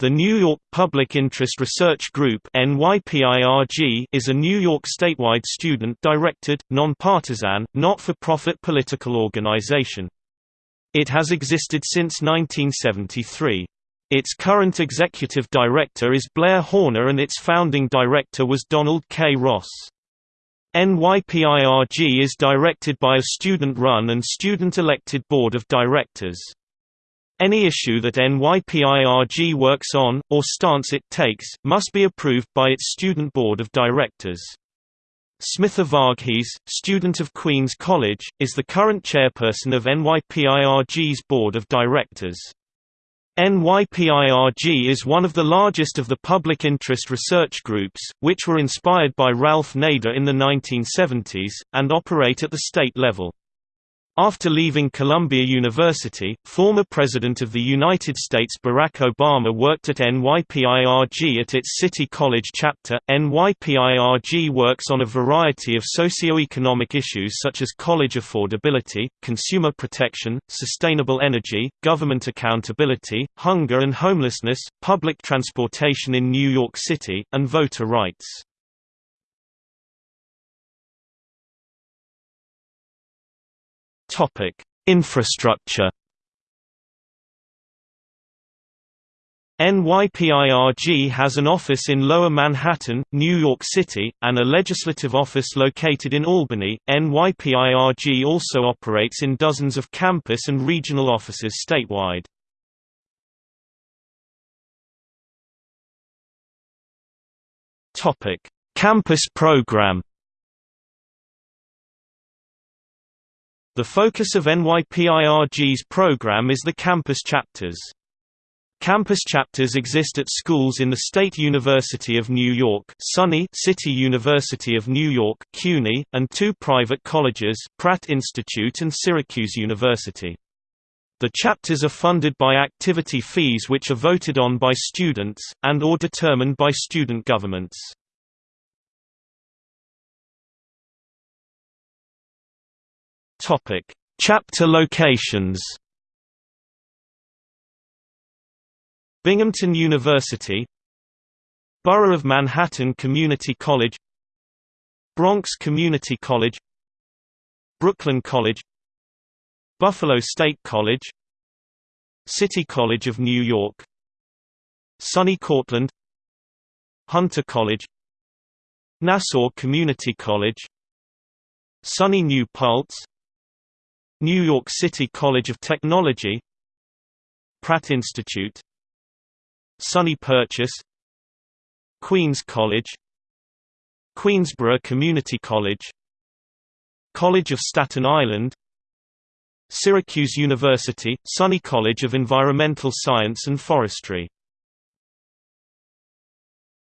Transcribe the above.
The New York Public Interest Research Group is a New York statewide student-directed, nonpartisan, not-for-profit political organization. It has existed since 1973. Its current executive director is Blair Horner and its founding director was Donald K. Ross. NYPIRG is directed by a student-run and student-elected board of directors. Any issue that NYPIRG works on, or stance it takes, must be approved by its student board of directors. Smitha Varghese, student of Queens College, is the current chairperson of NYPIRG's board of directors. NYPIRG is one of the largest of the public interest research groups, which were inspired by Ralph Nader in the 1970s, and operate at the state level. After leaving Columbia University, former President of the United States Barack Obama worked at NYPIRG at its City College chapter. NYPIRG works on a variety of socio-economic issues such as college affordability, consumer protection, sustainable energy, government accountability, hunger and homelessness, public transportation in New York City, and voter rights. Infrastructure. NYPIRG has an office in Lower Manhattan, New York City, and a legislative office located in Albany. NYPIRG also operates in dozens of campus and regional offices statewide. Topic: Campus program. The focus of NYPIRG's program is the campus chapters. Campus chapters exist at schools in the State University of New York SUNY City University of New York CUNY, and two private colleges Pratt Institute and Syracuse University. The chapters are funded by activity fees which are voted on by students, and or determined by student governments. Topic: Chapter locations. Binghamton University, Borough of Manhattan Community College, Bronx Community College, Brooklyn College, Buffalo State College, City College of New York, SUNY Cortland, Hunter College, Nassau Community College, SUNY New Paltz, New York City College of Technology Pratt Institute SUNY Purchase Queens College Queensborough Community College College of Staten Island Syracuse University, SUNY College of Environmental Science and Forestry